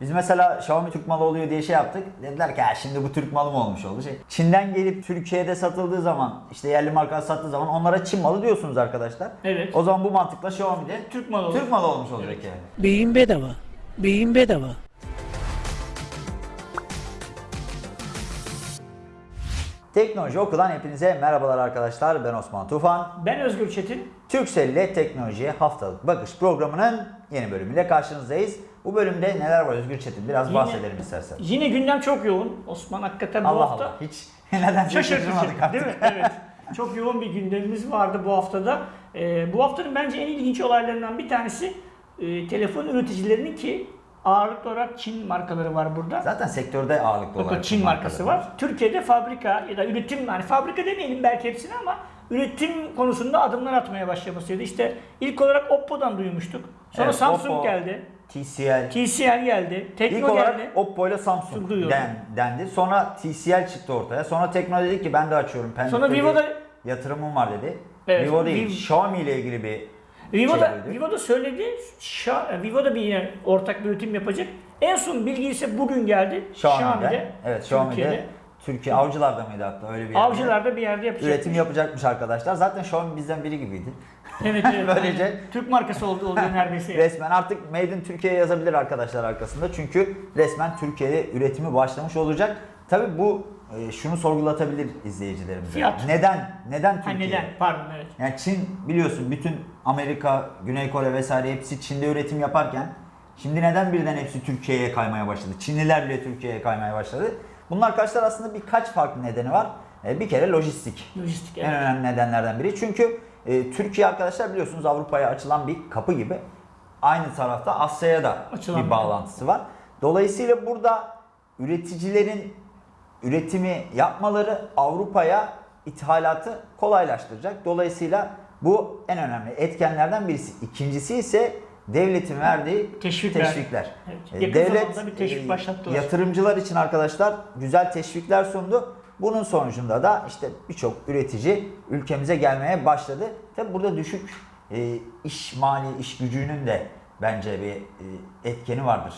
Biz mesela Xiaomi Türk malı oluyor diye şey yaptık. Dediler ki "Ha, şimdi bu Türk malı mı olmuş oldu? Şey, Çin'den gelip Türkiye'de satıldığı zaman işte yerli marka sattığı zaman onlara Çin malı diyorsunuz arkadaşlar. Evet. O zaman bu mantıkla Xiaomi'de Türk malı olur. Türk malı olmuş olacak yani. Beyin bedava. Beyin bedava. Teknoloji Oku'dan hepinize merhabalar arkadaşlar. Ben Osman Tufan. Ben Özgür Çetin. Türksel ile teknolojiye haftalık bakış programının yeni bölümüyle karşınızdayız. Bu bölümde neler var Özgür Çetin? Biraz Yine- bahsedelim istersen. Yine gündem çok yoğun. Osman hakikaten bu Allah hafta Allah. Hiç neden şaşırmadık şaşırtıcı artık. değil mi? Evet. Çok yoğun bir gündemimiz vardı bu haftada. Ee, bu haftanın bence en ilginç olaylarından bir tanesi e, telefon üreticilerinin ki ağırlıklı olarak Çin markaları var burada. Zaten sektörde ağırlıklı olarak. Çin markası markalar var. Türkiye'de fabrika ya da üretim yani fabrika demeyelim belki hepsini ama üretim konusunda adımlar atmaya başlamasıydı. İşte ilk olarak Oppo'dan duymuştuk. Sonra Evet, Samsung Oppo, geldi. TCL. TCL geldi. İlk Tekno olarak geldi. Oppo ile Samsung Duyuyorum. den, dendi. Sonra TCL çıktı ortaya. Sonra Tekno dedi ki ben de açıyorum. Pendik'te Sonra Vivo'da yatırımım var dedi. Evet, Vivo değil, Vivo- Xiaomi ile ilgili bir Vivo'da, şey. Vivo'da söyledi. Şa, Vivo'da bir yine ortak bir üretim yapacak. En son bilgi ise bugün geldi. Xiaomi'de. Evet, Xiaomi'de. Türkiye'de. Türkiye Avcılar'da mıydı hatta öyle bir yerde. Avcılar'da bir yerde yapacak. Üretim yapacakmış arkadaşlar. Zaten Xiaomi bizden biri gibiydi. Evet, evet. Böylece- Türk markası oldu oluyor neredeyse. Resmen artık Made in Türkiye yazabilir arkadaşlar arkasında. Çünkü resmen Türkiye'de üretimi başlamış olacak. Tabi bu e, şunu sorgulatabilir izleyicilerimize. Fiyat. Neden? Neden ha, Türkiye? neden? Pardon evet. Yani Çin biliyorsun bütün Amerika, Güney Kore vesaire hepsi Çin'de üretim yaparken şimdi neden birden hepsi Türkiye'ye kaymaya başladı? Çinliler bile Türkiye'ye kaymaya başladı. Bunun arkadaşlar aslında birkaç farklı nedeni var. E, Bir kere lojistik. Lojistik En evet. önemli nedenlerden biri. Çünkü e, Türkiye arkadaşlar biliyorsunuz Avrupa'ya açılan bir kapı gibi. Aynı tarafta Asya'ya da Açılan bir bir bağlantısı var. Dolayısıyla burada üreticilerin üretimi yapmaları Avrupa'ya ithalatı kolaylaştıracak. Dolayısıyla bu en önemli etkenlerden birisi. İkincisi ise devletin verdiği Teşvikler. teşvikler. Evet. E, Yakın zamanda bir teşvik e, başlattılar. Yatırımcılar için arkadaşlar güzel teşvikler sundu. Bunun sonucunda da işte birçok üretici ülkemize gelmeye başladı. Tabi burada düşük e, iş mali iş gücünün de bence bir e, etkeni vardır.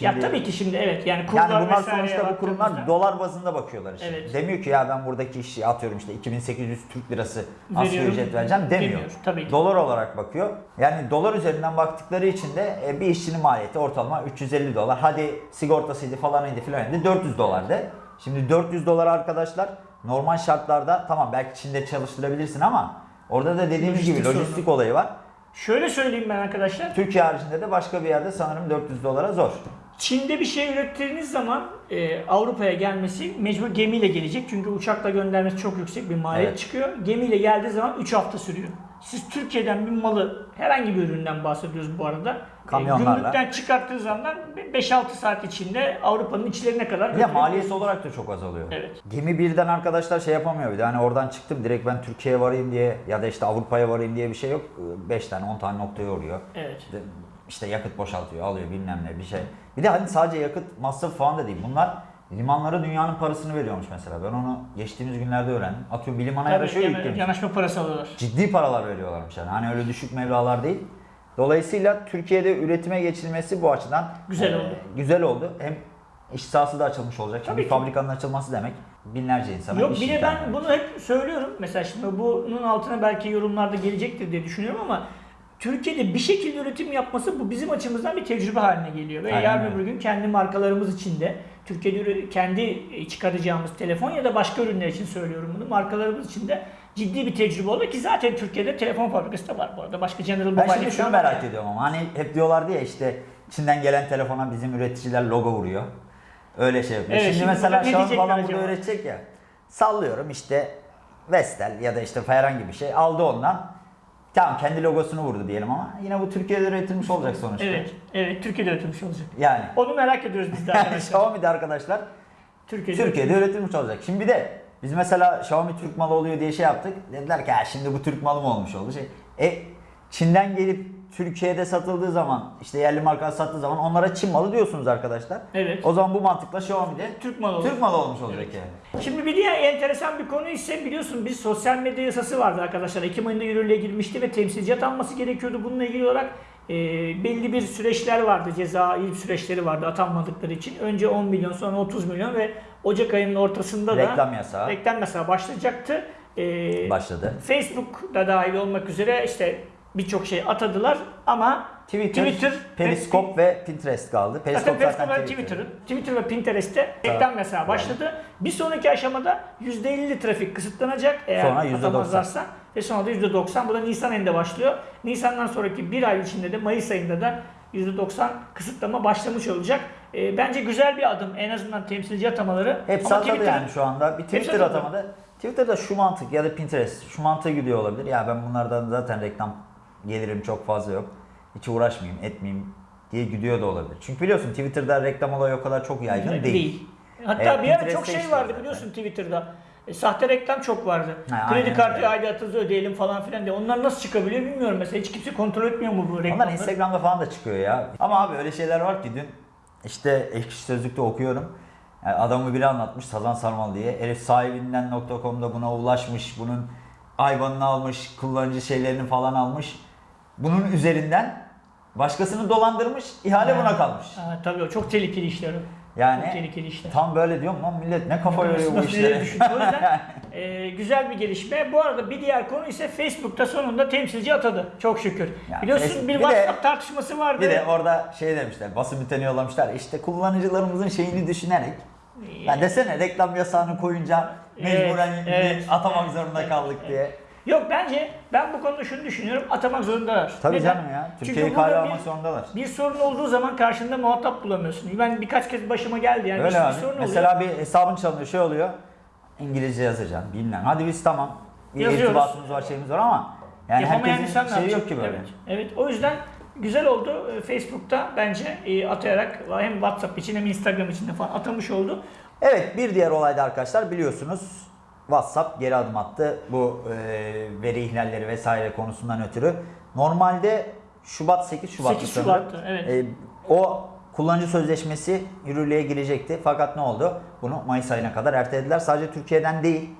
Ya tabii ki şimdi evet yani kurlar yani bunlar sonuçta bu kurumlar baktığımızda- dolar bazında bakıyorlar işte. Evet. Demiyor ki ya ben buradaki işi atıyorum işte 2800 Türk lirası asgari ücret vereceğim demiyor. demiyor, tabii ki. Dolar olarak bakıyor. Yani dolar üzerinden baktıkları için de e, bir işçinin maliyeti ortalama 350 dolar. Hadi sigortasıydı falanıydı filanıydı 400 dolardı. Şimdi 400 dolar arkadaşlar normal şartlarda tamam belki Çin'de çalıştırabilirsin ama orada da dediğimiz Lojistik gibi lojistik olayı var. Şöyle söyleyeyim ben arkadaşlar. Türkiye haricinde de başka bir yerde sanırım 400 dolara zor. Çin'de bir şey ürettiğiniz zaman e, Avrupa'ya gelmesi mecbur gemiyle gelecek. Çünkü uçakla göndermesi çok yüksek bir maliyet Evet. çıkıyor. Gemiyle geldiği zaman 3 hafta sürüyor. Siz Türkiye'den bir malı herhangi bir üründen bahsediyoruz bu arada. E, Kamyonlarla. gümrükten çıkarttığı zaman 5-6 saat içinde Avrupa'nın içlerine kadar Bir de maliyeti olarak da çok azalıyor. Evet. Gemi birden arkadaşlar şey yapamıyor bir de hani oradan çıktım direkt ben Türkiye'ye varayım diye ya da işte Avrupa'ya varayım diye bir şey yok. 5 tane 10 tane noktaya uğruyor. Evet. İşte yakıt boşaltıyor alıyor bilmem ne bir şey. Bir de hani sadece yakıt masrafı falan da değil. Bunlar limanlara dünyanın parasını veriyormuş mesela. Ben onu geçtiğimiz günlerde öğrendim. Atıyorum bir limana yanaşıyor yana- yüklemiş. yanaşma parası alıyorlar. Ciddi paralar veriyorlarmış yani. Hani öyle düşük meblalar değil. Dolayısıyla Türkiye'de üretime geçilmesi bu açıdan Güzel e, oldu. Güzel oldu. Hem iş sahası da açılmış olacak. Tabii bir ki. fabrikanın açılması demek binlerce insana Yok iş bir de ben bunu hep söylüyorum. Mesela şimdi bunun altına belki yorumlarda gelecektir diye düşünüyorum ama Türkiye'de bir şekilde üretim yapması bu bizim açımızdan bir tecrübe haline geliyor. Ve Aynen yarın öbür gün kendi markalarımız için de Türkiye'de kendi çıkaracağımız telefon ya da başka ürünler için söylüyorum bunu. Markalarımız için de ciddi bir tecrübe oldu ki zaten Türkiye'de telefon fabrikası da var bu arada. Başka General Ben Mobile şimdi şunu merak var. ediyorum ama hani hep diyorlardı ya işte Çin'den gelen telefona bizim üreticiler logo vuruyor. Öyle şey yapıyor. Evet, şimdi, şimdi mesela burada Xiaomi falan burada acaba? üretecek ya. Sallıyorum işte Vestel ya da işte herhangi bir şey aldı ondan. Tamam kendi logosunu vurdu diyelim ama yine bu Türkiye'de üretilmiş olacak sonuçta. Evet, evet Türkiye'de üretilmiş olacak. Yani. Onu merak ediyoruz biz de arkadaşlar. Xiaomi'de arkadaşlar Türkiye'de, Türkiye'de üretilmiş olacak. Şimdi bir de biz mesela Xiaomi Türk malı oluyor diye şey yaptık. Dediler ki "Ha, şimdi bu Türk malı mı olmuş oldu şey. E Çin'den gelip Türkiye'de satıldığı zaman işte yerli marka sattığı zaman onlara Çin malı diyorsunuz arkadaşlar. Evet. O zaman bu mantıkla Xiaomi'de Türk malı. Türk malı olmuş olacak yani. Şimdi bir diğer enteresan bir konu ise biliyorsun biz sosyal medya yasası vardı arkadaşlar. Ekim ayında yürürlüğe girmişti ve temsilci atanması gerekiyordu. Bununla ilgili olarak e, belli bir süreçler vardı, cezai süreçleri vardı atanmadıkları için. Önce 10 milyon sonra 30 milyon ve Ocak ayının ortasında da Reklam yasağı reklam yasağı başlayacaktı. E, başladı. Facebook da dahil olmak üzere işte birçok şey atadılar ama Twitter, Twitter Periskop ve Pinterest kaldı. Periskop Zaten zaten Periscope Twitter'ın. Twitter ve Pinterest'te reklam yasağı başladı. Bir sonraki aşamada %50 trafik kısıtlanacak eğer Sonra %90. atamazlarsa ve sonra da %90. Bu da Nisan ayında başlıyor. Nisan'dan sonraki bir ay içinde de Mayıs ayında da %90 kısıtlama başlamış olacak. Ee, bence güzel bir adım en azından temsilci atamaları. Hepsi Ama atadı Twitter'ın- yani şu anda. Bir Twitter atadı. atamadı. Twitter'da şu mantık ya da Pinterest şu mantığı gidiyor olabilir. Ya ben bunlardan zaten reklam gelirim çok fazla yok. Hiç uğraşmayayım, etmeyeyim diye gidiyor da olabilir. Çünkü biliyorsun Twitter'da reklam olayı o kadar çok yaygın değil. Hatta Evet, bir ara çok şey vardı zaten. biliyorsun Twitter'da. E, sahte reklam çok vardı. Ha, Kredi aynen kartı öyle. aidatınızı ödeyelim falan filan diye. Onlar nasıl çıkabiliyor bilmiyorum mesela. Hiç kimse kontrol etmiyor mu bu Onlar reklamları? Instagram'da falan da çıkıyor ya. Ama abi öyle şeyler var ki dün işte ekşi sözlükte okuyorum. Yani adamı biri anlatmış Sazan Sarmal diye. Herif sahibinden.com'da buna ulaşmış. Bunun ayvanını almış, kullanıcı şeylerini falan almış. Bunun üzerinden başkasını dolandırmış, ihale buna kalmış. Ha, tabii o çok tehlikeli işler o. Çok Yani tehlikeli işler. tam böyle diyorum lan millet ne kafa yoruyor bu işlere. O yüzden e, güzel bir gelişme. Bu arada bir diğer konu ise Facebook'ta sonunda temsilci atadı. Çok şükür. Ya Biliyorsun Facebook- bir bir de- tartışması vardı. Bir de orada şey demişler, basın bülteni yollamışlar. İşte kullanıcılarımızın şeyini düşünerek. Ya desene reklam yasağını koyunca Evet, mecburen evet. atamak zorunda kaldık diye. Yok bence ben bu konuda şunu düşünüyorum. Atamak zorundalar. Tabii Neden? canım ya. Türkiye'yi kale almak zorundalar. Bir sorun olduğu zaman karşında muhatap bulamıyorsun. Ben birkaç kez başıma geldi yani. Öyle bir, abi. sorun Mesela bir hesabın çalınıyor şey oluyor. İngilizce yazacaksın bilmem. Hadi biz tamam. Bir Yazıyoruz. irtibatımız var şeyimiz var ama yani Yapamayan herkesin şeyi yok ki böyle. Evet, evet. O yüzden güzel oldu. Ee, Facebook'ta bence e, atayarak hem WhatsApp için hem Instagram için de falan atamış oldu. Evet bir diğer olayda arkadaşlar biliyorsunuz WhatsApp geri adım attı bu e, veri ihlalleri vesaire konusundan ötürü. Normalde Şubat 8 Şubat'tı 8 sanırım. Şubat'tı, evet. E, o kullanıcı sözleşmesi yürürlüğe girecekti. Fakat ne oldu? Bunu Mayıs ayına kadar ertelediler. Sadece Türkiye'den değil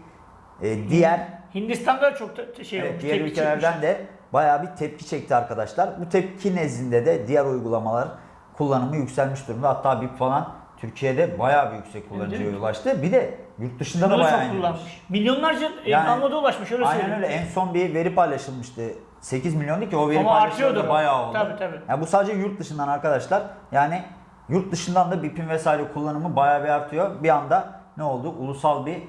e, diğer Hindistan'da da çok şey Evet, olmuş. diğer ülkelerden çekmiş. de bayağı bir tepki çekti arkadaşlar. Bu tepki nezdinde de diğer uygulamalar kullanımı yükselmiş durumda. Hatta BIP falan Türkiye'de bayağı bir yüksek kullanıcıya ulaştı. Bir de yurt dışında da bayağı çok kullanmış. Milyonlarca e, Yani- download'a ulaşmış öyle Aynen söyleyeyim. öyle. En son bir veri paylaşılmıştı. 8 milyondu ki o veri Ama paylaşımı da bayağı oldu. Tabii, tabii. Yani bu sadece yurt dışından arkadaşlar. Yani yurt dışından da BIP'in vesaire kullanımı bayağı bir artıyor. Bir anda ne oldu? Ulusal bir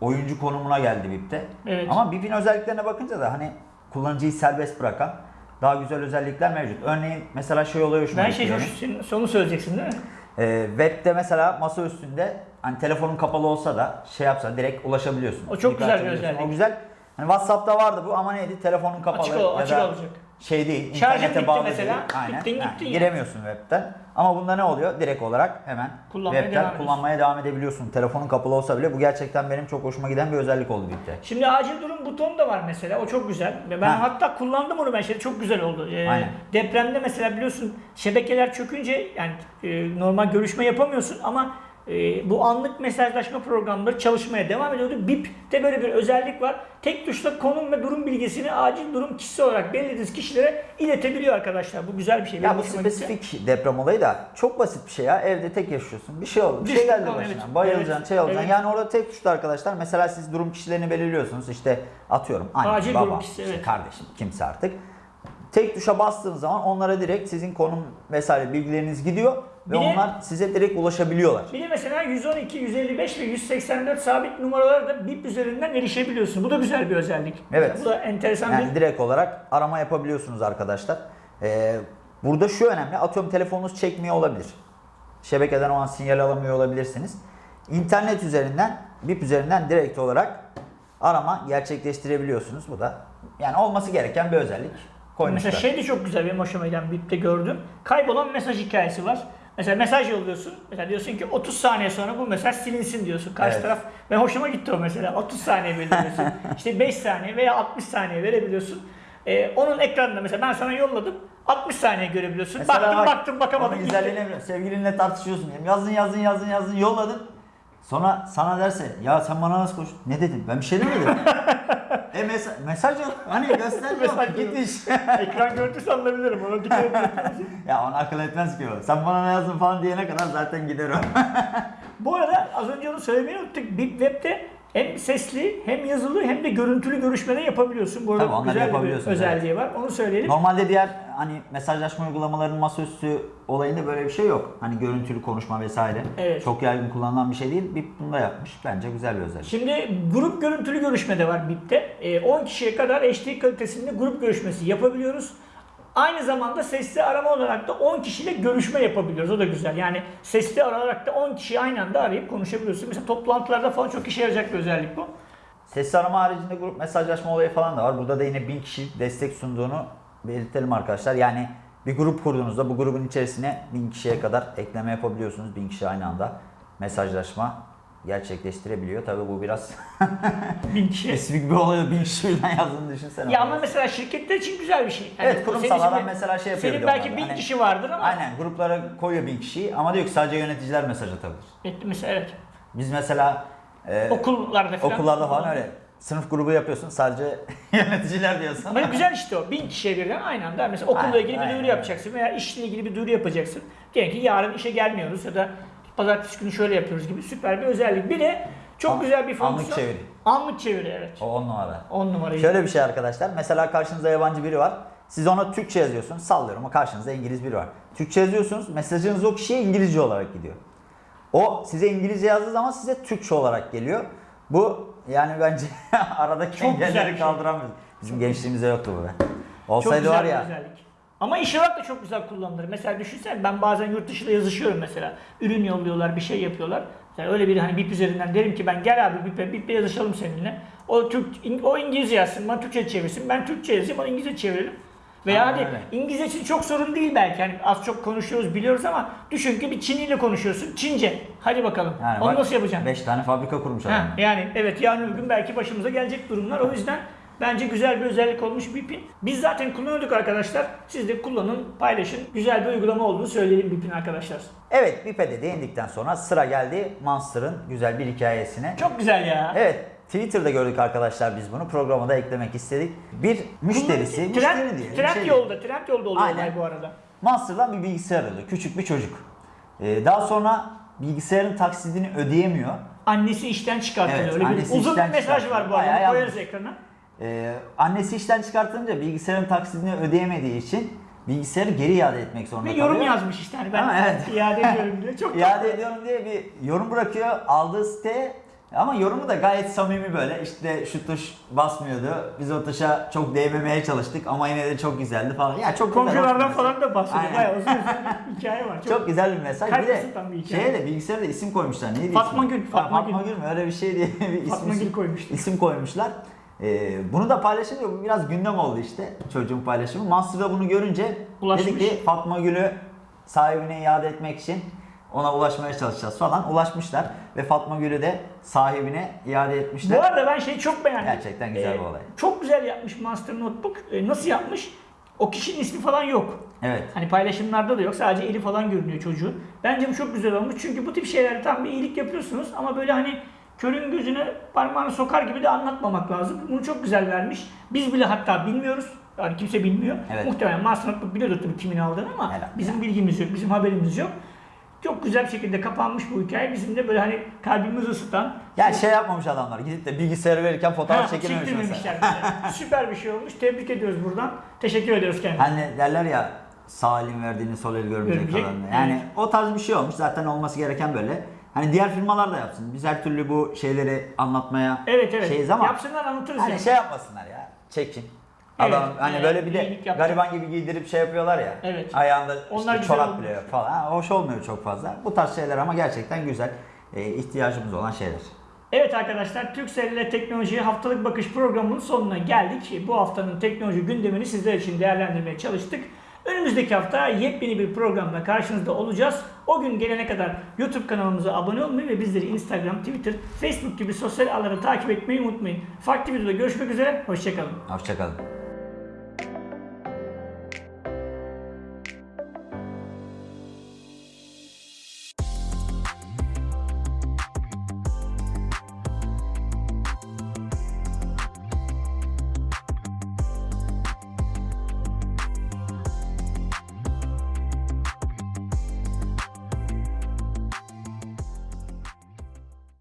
oyuncu konumuna geldi BIP'te. Evet. Ama BIP'in özelliklerine bakınca da hani kullanıcıyı serbest bırakan daha güzel özellikler mevcut. Örneğin mesela şey oluyor Ben şey hoş, senin sonu söyleyeceksin değil mi? Ee, web'de mesela masa üstünde hani telefonun kapalı olsa da şey yapsa direkt ulaşabiliyorsun. O çok güzel bir özellik. O güzel. Hani WhatsApp'ta vardı bu ama neydi? Telefonun kapalı Açık, ol- açık da olacak. Şey değil. Şarjın bitti bağlı mesela. değil. Aynen. Gittin, Ha, gittin ya. giremiyorsun web'ten. Ama bunda ne oluyor? Direkt olarak hemen Kullanmaya web'ten devam kullanmaya devam edebiliyorsun. Telefonun kapalı olsa bile bu gerçekten benim çok hoşuma giden bir özellik oldu birlikte. Şimdi acil durum butonu da var mesela. O çok güzel. Ben Ha. hatta kullandım onu ben şey çok güzel oldu. Ee, Aynen. depremde mesela biliyorsun şebekeler çökünce yani e, normal görüşme yapamıyorsun ama e, bu anlık mesajlaşma programları çalışmaya devam ediyordu. BIP'te böyle bir özellik var. Tek tuşla konum ve durum bilgisini acil durum kişisi olarak belirlediğiniz kişilere iletebiliyor arkadaşlar. Bu güzel bir şey. Ya Benim bu hoşuma gitti. spesifik deprem olayı da çok basit bir şey ya. Evde tek yaşıyorsun. Bir şey oldu. Bir şey geldi başına. evet. Bayılacaksın, Evet. şey olacaksın. Evet. Yani orada tek tuşta arkadaşlar. Mesela siz durum kişilerini belirliyorsunuz. İşte atıyorum anne, Acil baba, durum kişisi, işte evet. kardeşim, kimse artık. Tek tuşa bastığınız zaman onlara direkt sizin konum vesaire bilgileriniz gidiyor ve de- onlar size direkt ulaşabiliyorlar. Bir de mesela 112, 155 ve 184 sabit numaralara da BIP üzerinden erişebiliyorsun. Bu da güzel bir özellik. Evet. Bu da enteresan Yani bir... direkt olarak arama yapabiliyorsunuz arkadaşlar. Ee, burada şu önemli. Atıyorum telefonunuz çekmiyor olabilir. Şebekeden o an sinyal alamıyor olabilirsiniz. İnternet üzerinden, BIP üzerinden direkt olarak arama gerçekleştirebiliyorsunuz. Bu da yani olması gereken bir özellik. Koymuşlar. Mesela şey de çok güzel benim hoşuma giden BIP'te gördüm. Kaybolan mesaj hikayesi var. Mesela mesaj yolluyorsun. Mesela diyorsun ki 30 saniye sonra bu mesaj silinsin diyorsun. Karşı Evet. taraf ve hoşuma gitti o mesela. 30 saniye belirliyorsun. işte 5 saniye veya 60 saniye verebiliyorsun. Ee, onun ekranında mesela ben sana yolladım. 60 saniye görebiliyorsun. Mesela baktım bak, baktım güzelliğini bilmiyorum. Sevgilinle tartışıyorsun. Yazdın yazdın yazdın yazdın yolladın. Sonra sana derse ya sen bana nasıl konuş? Ne dedim? Ben bir şey demedim. E mes- mesaj yok. Hani göster yok. Mesaj. Gitmiş. Ekran görüntüsü alınabilirim. Ona dikkat edin. ya onu akıl etmez ki o. Sen bana ne yazdın falan diyene kadar zaten gider o. Bu arada az önce onu söylemeyi unuttuk. Web'de hem sesli hem yazılı hem de görüntülü görüşmede yapabiliyorsun. Bu arada Tabii, güzel bir yapabiliyorsun, özelliği var. Onu söyleyelim. Normalde diğer hani mesajlaşma uygulamalarının masaüstü olayında böyle bir şey yok. Hani görüntülü konuşma vesaire. Evet. Çok yaygın kullanılan bir şey değil. Bip bunu da yapmış. Bence güzel bir özellik. Şimdi grup görüntülü görüşme de var BIP'te. Ee, 10 kişiye kadar HD kalitesinde grup görüşmesi yapabiliyoruz. Aynı zamanda sesli arama olarak da 10 kişiyle görüşme yapabiliyoruz. O da güzel. Yani sesli arayarak da 10 kişiyi aynı anda arayıp konuşabiliyorsun. Mesela toplantılarda falan çok işe yarayacak bir özellik bu. Sesli arama haricinde grup mesajlaşma olayı falan da var. Burada da yine 1000 kişilik destek sunduğunu belirtelim arkadaşlar. Yani bir grup kurduğunuzda bu grubun içerisine 1000 kişiye kadar ekleme yapabiliyorsunuz. 1000 kişi aynı anda mesajlaşma gerçekleştirebiliyor. Tabii bu biraz 1000 kişi. spesifik bir olay. 1000 kişi birden yazdığını düşünsene. Ya ama mesela şirketler için güzel bir şey. Yani Evet, kurumsal senin adam mesela şey yapıyor Senin bir belki. 1000 Hani- kişi vardır ama Aynen gruplara koyuyor 1000 kişiyi ama diyor ki sadece yöneticiler mesaj atabilir. Evet, mesela evet. Biz mesela e, Okullarda falan. okullarda falan öyle. Sınıf grubu yapıyorsun sadece yöneticiler diyorsun. Ama güzel işte o. Bin kişiye birden aynı anda. Mesela okulla Aynen, ilgili bir aynen, duyuru aynen. yapacaksın veya işle ilgili bir duyuru yapacaksın. Diyelim ki yarın işe gelmiyoruz ya da pazartesi günü şöyle yapıyoruz gibi süper bir özellik. Bir de çok An- güzel bir fonksiyon. anlık çeviri. Anlık çeviri evet. O 10 numara. 10 numarayı. Şöyle bir şey arkadaşlar. Mesela karşınızda yabancı biri var. Siz ona Türkçe yazıyorsunuz. Sallıyorum ama karşınızda İngiliz biri var. Türkçe yazıyorsunuz. Mesajınız o kişiye İngilizce olarak gidiyor. O size İngilizce yazdığı zaman size Türkçe olarak geliyor. Bu yani bence aradaki Çok engelleri şey. kaldıramıyor. Bizim gençliğimizde yoktu bu be. çok Olsaydı var ya. özellik. Ama iş olarak da çok güzel kullanılır. Mesela düşünsene ben bazen yurt dışıyla yazışıyorum mesela. Ürün yolluyorlar, bir şey yapıyorlar. Mesela öyle bir hani BIP üzerinden derim ki ben gel abi BIP'e, BIP'e yazışalım seninle. O Türk, o İngilizce yazsın, bana Türkçe çevirsin. Ben Türkçe yazayım, o İngilizce çevirelim. Veya Aynen hadi. İngilizce için çok sorun değil belki. Hani az çok konuşuyoruz, biliyoruz ama düşün ki bir Çinliyle konuşuyorsun. Çince. Hadi bakalım. Yani Onu bak, nasıl yapacaksın? 5 tane fabrika kurmuş Ha, adam. yani evet yarın öbür gün belki başımıza gelecek durumlar. O yüzden bence güzel bir özellik olmuş BIP'in. Biz zaten kullanıyorduk arkadaşlar. Siz de kullanın, paylaşın. Güzel bir uygulama olduğunu söyleyelim BIP'in arkadaşlar. Evet Bipe'de değindikten sonra sıra geldi Monster'ın güzel bir hikayesine. Çok güzel ya. Evet Twitter'da gördük arkadaşlar biz bunu. Programa da eklemek istedik. Bir müşterisi, müşteri Trend, diyelim. trend şey yolda, trend yolda oluyor Aynen. bu arada. Monster'dan bir bilgisayar alıyor. Küçük bir çocuk. Ee, daha sonra bilgisayarın taksidini ödeyemiyor. Annesi işten çıkartılıyor. Evet, Öyle bir uzun bir mesaj var bu arada. Koyarız ekrana. Ee, annesi işten çıkartınca bilgisayarın taksidini ödeyemediği için bilgisayarı geri iade etmek zorunda Bir kalıyor. yorum yazmış işte hani ben Ama evet. iade ediyorum diye. Çok İade ediyorum diye bir yorum bırakıyor aldığı siteye. Ama yorumu da gayet samimi böyle. İşte şu tuş basmıyordu. Biz o tuşa çok değmemeye çalıştık ama yine de çok güzeldi falan. Ya çok bir Komşulardan falan da bahsediyor. Bayağı uzun bir hikaye var. Çok, Çok güzel bir mesaj. Bir de bir hikaye. şeye de bilgisayara da isim koymuşlar. Neydi Fatma ismi? Gül, Ha, Fatma Fatma Gül. Gül mü? Öyle bir şey diye bir isim, Fatma Gül koymuştu. isim koymuşlar. Ee, bunu da paylaşınca bu biraz gündem oldu işte çocuğun paylaşımı. Monster da bunu görünce Ulaşmış. dedi ki Fatma Gül'ü sahibine iade etmek için ona ulaşmaya çalışacağız falan. Ulaşmışlar ve Fatma Gül'ü de sahibine iade etmişler. Bu arada ben şeyi çok beğendim. Gerçekten güzel bir olay. Çok güzel yapmış Master Notebook. Ee, nasıl yapmış? O kişinin ismi falan yok. Evet. Hani paylaşımlarda da yok. Sadece eli falan görünüyor çocuğun. Bence bu çok güzel olmuş. Çünkü bu tip şeylerde tam bir iyilik yapıyorsunuz ama böyle hani körün gözüne parmağını sokar gibi de anlatmamak lazım. Bunu çok güzel vermiş. Biz bile hatta bilmiyoruz. Yani kimse bilmiyor. Evet. Muhtemelen Master Notebook biliyordur tabii kimin aldığını ama Herhalde. bizim bilgimiz yok, bizim haberimiz yok. Çok güzel bir şekilde kapanmış bu hikaye. Bizim de böyle hani kalbimizi ısıtan, Yani şey yapmamış adamlar. Gidip de bilgisayarı verirken fotoğraf Ha, çekilmemiş mesela. Süper bir şey olmuş. Tebrik ediyoruz buradan. Teşekkür ediyoruz kendisine. Hani derler ya sağ elin verdiğini sol el görmeyecek Görmeyecek. Yani evet. o tarz bir şey olmuş. Zaten olması gereken böyle. Hani diğer firmalar da yapsın. Biz her türlü bu şeyleri anlatmaya Evet evet. şeyiz ama Yapsınlar anlatırız. hani yani. şey yapmasınlar ya. Çekin. Evet, Adam hani evet, böyle bir de gariban gibi giydirip şey yapıyorlar ya. Evet. Ayağında Onlar işte çorap bile falan. Ha, hoş olmuyor çok fazla. Bu tarz şeyler ama gerçekten güzel. Ee, ihtiyacımız olan şeyler. Evet arkadaşlar Türkcell ile Teknolojiye Haftalık Bakış programının sonuna geldik. Bu haftanın teknoloji gündemini sizler için değerlendirmeye çalıştık. Önümüzdeki hafta yepyeni bir programla karşınızda olacağız. O gün gelene kadar YouTube kanalımıza abone olmayı ve bizleri Instagram, Twitter, Facebook gibi sosyal ağları takip etmeyi unutmayın. Farklı videoda görüşmek üzere, hoşçakalın. Hoşçakalın.